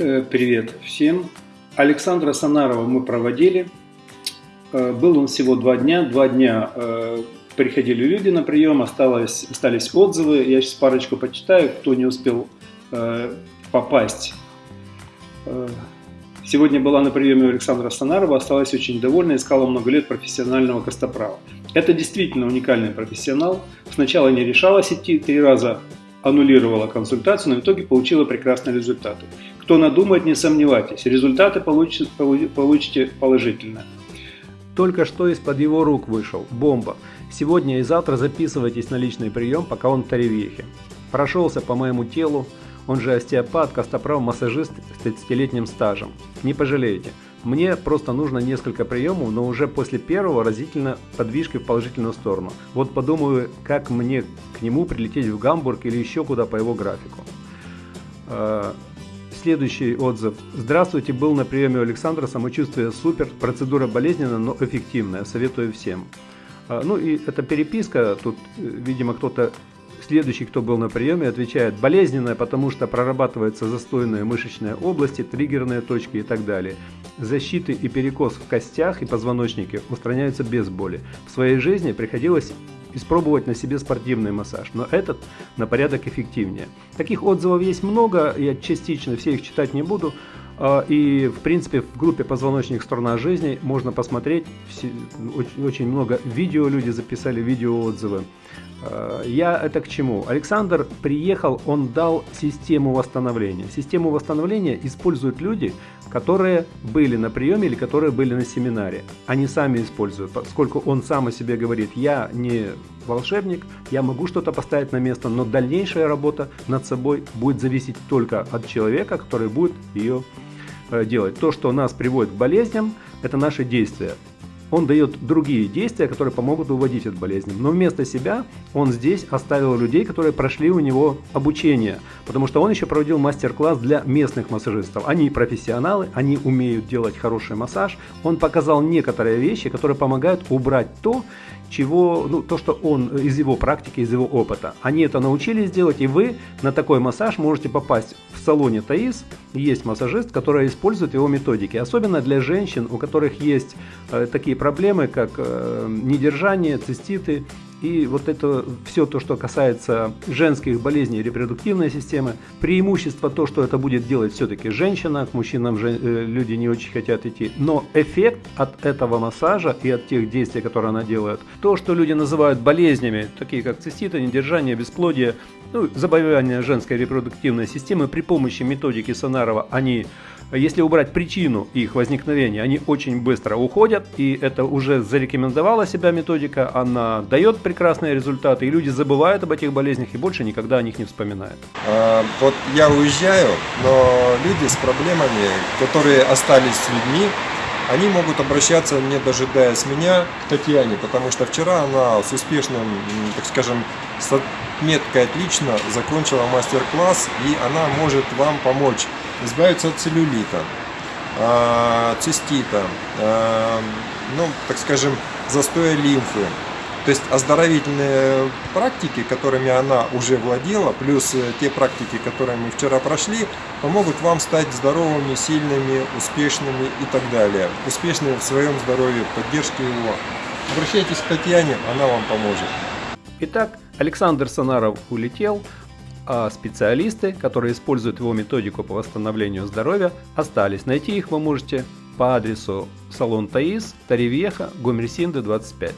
Э, привет всем. Александра Санарова мы проводили. Э, был он всего два дня. Два дня э, приходили люди на прием, осталось, остались отзывы. Я сейчас парочку почитаю, кто не успел попасть. Сегодня была на приеме у Александра Санарова, осталась очень довольна, искала много лет профессионального костоправа. Это действительно уникальный профессионал. Сначала не решалась идти, три раза аннулировала консультацию, но в итоге получила прекрасные результаты. Кто надумает, не сомневайтесь, результаты получите, получите положительно. Только что из-под его рук вышел. Бомба. Сегодня и завтра записывайтесь на личный прием, пока он в Таревьехе. Прошелся по моему телу, он же остеопат, костоправ, массажист с 30-летним стажем. Не пожалеете. Мне просто нужно несколько приемов, но уже после первого разительно подвижкой в положительную сторону. Вот подумаю, как мне к нему прилететь в Гамбург или еще куда по его графику. А, Следующий отзыв. Здравствуйте, был на приеме у Александра, самочувствие супер, процедура болезненная, но эффективная, советую всем. А, ну и эта переписка, тут, э, видимо, кто-то, следующий, кто был на приеме, отвечает, болезненная, потому что прорабатываются застойные мышечные области, триггерные точки и так далее. Защиты и перекос в костях и позвоночнике устраняются без боли. В своей жизни приходилось испробовать на себе спортивный массаж, но этот на порядок эффективнее. Таких отзывов есть много, я частично все их читать не буду. А, и, в принципе, в группе «Позвоночник. Сторона жизни» можно посмотреть. Очень много видео люди записали, видеоотзывы. А, я это к чему? Александр приехал, он дал систему восстановления. Систему восстановления используют люди, которые были на приеме или которые были на семинаре. Они сами используют, поскольку он сам о себе говорит, я не волшебник, я могу что-то поставить на место, но дальнейшая работа над собой будет зависеть только от человека, который будет ее Э, делать. То, что нас приводит к болезням, это наши действия. Он дает другие действия, которые помогут уводить от болезни. Но вместо себя он здесь оставил людей, которые прошли у него обучение. Потому что он еще проводил мастер-класс для местных массажистов. Они профессионалы, они умеют делать хороший массаж. Он показал некоторые вещи, которые помогают убрать то, чего, ну, то, что он из его практики, из его опыта. Они это научились делать, и вы на такой массаж можете попасть в салоне Таис. Есть массажист, который использует его методики. Особенно для женщин, у которых есть э, такие проблемы, как э, недержание, циститы, и вот это все то, что касается женских болезней репродуктивной системы, преимущество то, что это будет делать все-таки женщина, к мужчинам же, э, люди не очень хотят идти, но эффект от этого массажа и от тех действий, которые она делает, то, что люди называют болезнями, такие как циститы, недержание, бесплодие, ну, заболевания женской репродуктивной системы при помощи методики Сонарова, они если убрать причину их возникновения, они очень быстро уходят, и это уже зарекомендовала себя методика, она дает прекрасные результаты, и люди забывают об этих болезнях и больше никогда о них не вспоминают. А, вот я уезжаю, но люди с проблемами, которые остались с людьми, они могут обращаться, не дожидаясь меня, к Татьяне, потому что вчера она с успешным, так скажем, с отметкой отлично закончила мастер-класс, и она может вам помочь избавиться от целлюлита, а, цистита, а, ну, так скажем, застоя лимфы. То есть оздоровительные практики, которыми она уже владела, плюс э, те практики, которые мы вчера прошли, помогут вам стать здоровыми, сильными, успешными и так далее. Успешными в своем здоровье, поддержке его. Обращайтесь к Татьяне, она вам поможет. Итак, Александр Санаров улетел, а специалисты, которые используют его методику по восстановлению здоровья, остались. Найти их вы можете по адресу салон Таис, Таривьеха, Гомерсинды 25.